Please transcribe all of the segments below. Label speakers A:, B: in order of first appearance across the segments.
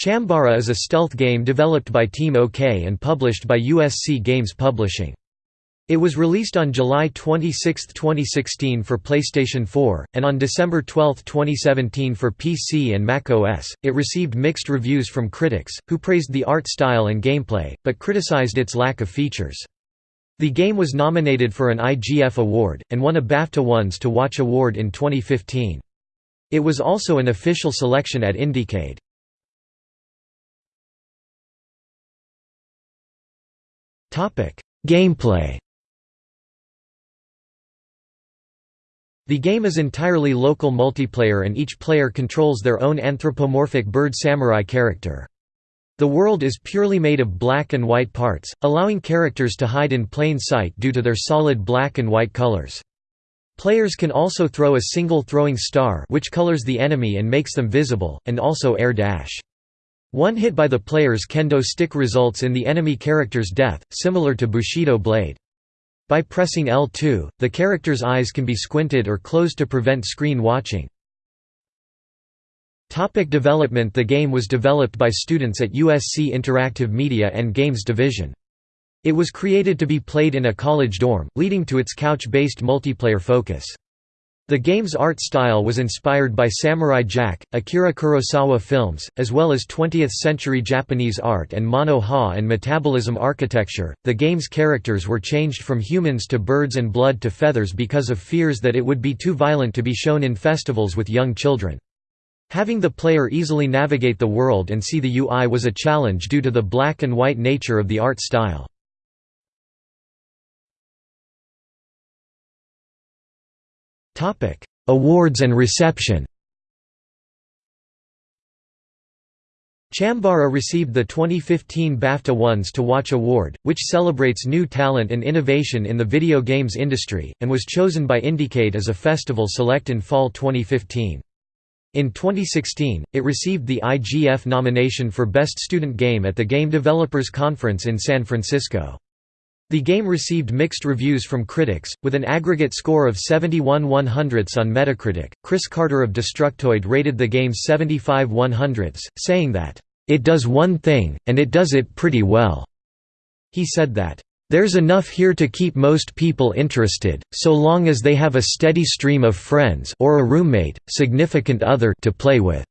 A: Chambara is a stealth game developed by Team OK and published by USC Games Publishing. It was released on July 26, 2016 for PlayStation 4, and on December 12, 2017 for PC and Mac OS. It received mixed reviews from critics, who praised the art style and gameplay, but criticized its lack of features. The game was nominated for an IGF Award, and won a BAFTA Ones to Watch Award in 2015. It was also an official selection at Indiecade. Gameplay The game is entirely local multiplayer and each player controls their own anthropomorphic bird samurai character. The world is purely made of black and white parts, allowing characters to hide in plain sight due to their solid black and white colors. Players can also throw a single throwing star which colors the enemy and makes them visible, and also air dash. One hit by the player's kendo stick results in the enemy character's death, similar to Bushido blade. By pressing L2, the character's eyes can be squinted or closed to prevent screen watching. Topic development The game was developed by students at USC Interactive Media and Games Division. It was created to be played in a college dorm, leading to its couch-based multiplayer focus. The game's art style was inspired by Samurai Jack, Akira Kurosawa films, as well as 20th century Japanese art and mono ha and metabolism architecture. The game's characters were changed from humans to birds and blood to feathers because of fears that it would be too violent to be shown in festivals with young children. Having the player easily navigate the world and see the UI was a challenge due to the black and white nature of the art style. Awards and reception Chambara received the 2015 BAFTA Ones to Watch Award, which celebrates new talent and innovation in the video games industry, and was chosen by Indiecade as a festival select in fall 2015. In 2016, it received the IGF nomination for Best Student Game at the Game Developers Conference in San Francisco. The game received mixed reviews from critics, with an aggregate score of 71 100ths on Metacritic. Chris Carter of Destructoid rated the game 75 100ths, saying that, It does one thing, and it does it pretty well. He said that, There's enough here to keep most people interested, so long as they have a steady stream of friends or a roommate, significant other to play with.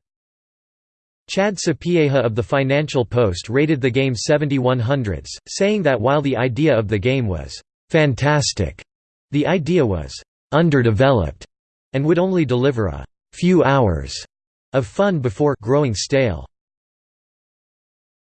A: Chad Sapieha of the Financial Post rated the game 71 hundredths, saying that while the idea of the game was «fantastic», the idea was «underdeveloped» and would only deliver a «few hours» of fun before «growing stale».